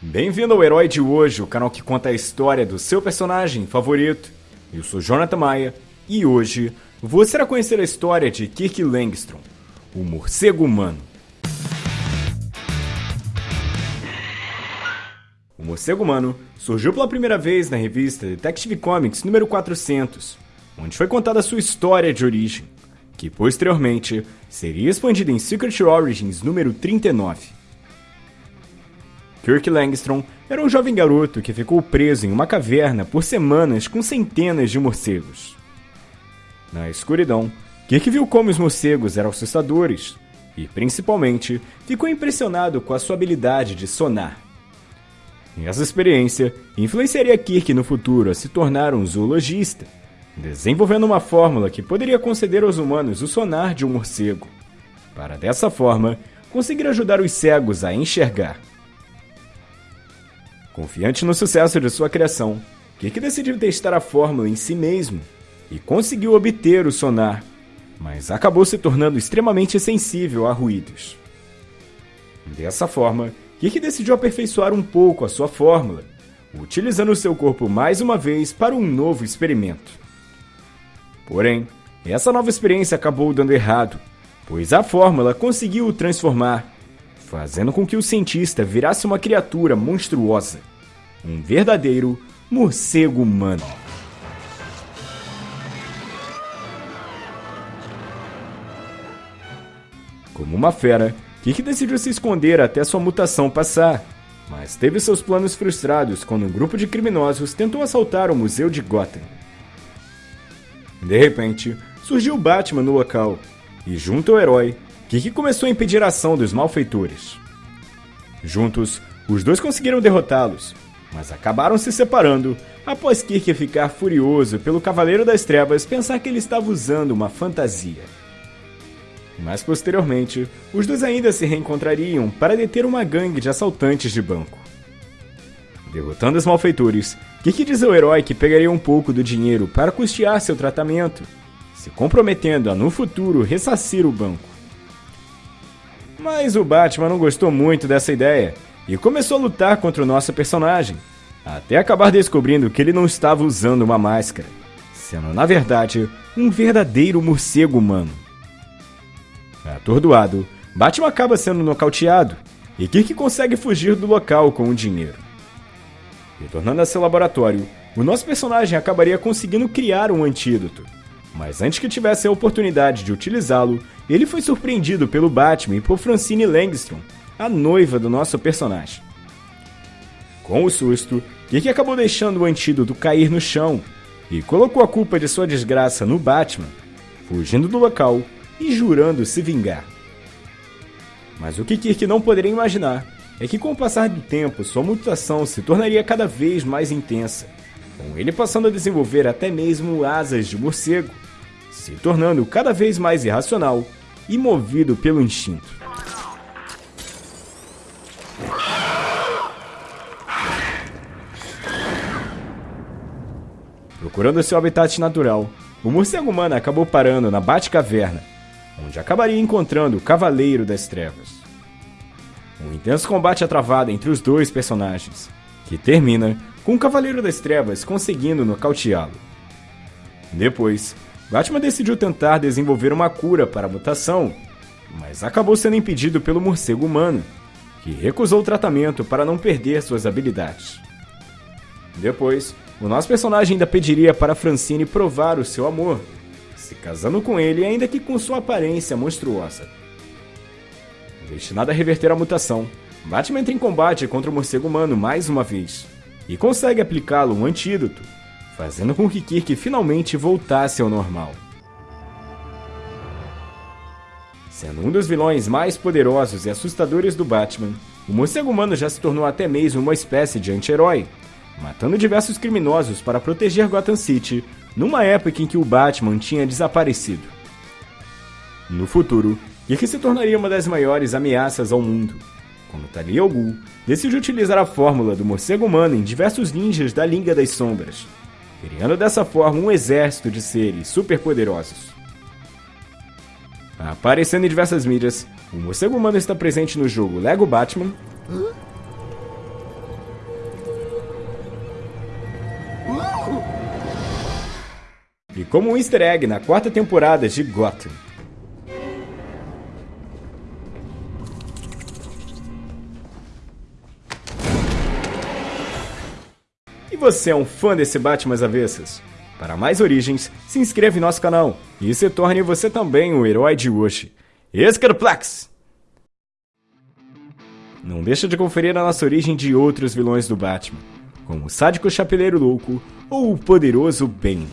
Bem-vindo ao Herói de Hoje, o canal que conta a história do seu personagem favorito. Eu sou Jonathan Maia e hoje você irá conhecer a história de Kirk Langstrom, o morcego humano. O morcego humano surgiu pela primeira vez na revista Detective Comics número 400, onde foi contada sua história de origem, que posteriormente seria expandida em Secret Origins número 39. Kirk Langstrom era um jovem garoto que ficou preso em uma caverna por semanas com centenas de morcegos. Na escuridão, Kirk viu como os morcegos eram assustadores e, principalmente, ficou impressionado com a sua habilidade de sonar. Essa experiência influenciaria Kirk no futuro a se tornar um zoologista, desenvolvendo uma fórmula que poderia conceder aos humanos o sonar de um morcego, para dessa forma conseguir ajudar os cegos a enxergar. Confiante no sucesso de sua criação, Kirk decidiu testar a fórmula em si mesmo e conseguiu obter o sonar, mas acabou se tornando extremamente sensível a ruídos. Dessa forma, Kirk decidiu aperfeiçoar um pouco a sua fórmula, utilizando seu corpo mais uma vez para um novo experimento. Porém, essa nova experiência acabou dando errado, pois a fórmula conseguiu o transformar fazendo com que o cientista virasse uma criatura monstruosa, um verdadeiro morcego humano. Como uma fera, Kik decidiu se esconder até sua mutação passar, mas teve seus planos frustrados quando um grupo de criminosos tentou assaltar o museu de Gotham. De repente, surgiu Batman no local, e junto ao herói, Kiki começou a impedir a ação dos malfeitores. Juntos, os dois conseguiram derrotá-los, mas acabaram se separando após Kirk ficar furioso pelo Cavaleiro das Trevas pensar que ele estava usando uma fantasia. Mas posteriormente, os dois ainda se reencontrariam para deter uma gangue de assaltantes de banco. Derrotando os malfeitores, Kirk diz ao herói que pegaria um pouco do dinheiro para custear seu tratamento, se comprometendo a no futuro ressarcir o banco. Mas o Batman não gostou muito dessa ideia e começou a lutar contra o nosso personagem, até acabar descobrindo que ele não estava usando uma máscara, sendo na verdade um verdadeiro morcego humano. Atordoado, Batman acaba sendo nocauteado e Kirk consegue fugir do local com o dinheiro. Retornando a seu laboratório, o nosso personagem acabaria conseguindo criar um antídoto, mas antes que tivesse a oportunidade de utilizá-lo, ele foi surpreendido pelo Batman e por Francine Langstrom, a noiva do nosso personagem. Com o susto, Kirk acabou deixando o antídoto cair no chão e colocou a culpa de sua desgraça no Batman, fugindo do local e jurando se vingar. Mas o que Kirk não poderia imaginar é que com o passar do tempo sua mutação se tornaria cada vez mais intensa, com ele passando a desenvolver até mesmo asas de morcego, se tornando cada vez mais irracional e movido pelo instinto. Procurando seu habitat natural, o morcego humano acabou parando na Batcaverna, onde acabaria encontrando o Cavaleiro das Trevas. Um intenso combate é travado entre os dois personagens, que termina com o Cavaleiro das Trevas conseguindo nocauteá-lo. Depois, Batman decidiu tentar desenvolver uma cura para a mutação, mas acabou sendo impedido pelo morcego humano, que recusou o tratamento para não perder suas habilidades. Depois, o nosso personagem ainda pediria para Francine provar o seu amor, se casando com ele, ainda que com sua aparência monstruosa. Destinado a reverter a mutação, Batman entra em combate contra o morcego humano mais uma vez e consegue aplicá-lo um antídoto fazendo com que Kirk finalmente voltasse ao normal. Sendo um dos vilões mais poderosos e assustadores do Batman, o morcego humano já se tornou até mesmo uma espécie de anti-herói, matando diversos criminosos para proteger Gotham City numa época em que o Batman tinha desaparecido. No futuro, Kirk se tornaria uma das maiores ameaças ao mundo, quando Tali Ogul decidiu utilizar a fórmula do morcego humano em diversos ninjas da Liga das Sombras, criando dessa forma um exército de seres superpoderosos. Aparecendo em diversas mídias, o morcego humano está presente no jogo Lego Batman. E como um easter egg na quarta temporada de Gotham. Você é um fã desse Batman às avessas? Para mais origens, se inscreva em nosso canal e se torne você também o herói de hoje. Escarplex! Não deixa de conferir a nossa origem de outros vilões do Batman, como o sádico chapeleiro louco ou o poderoso Bane.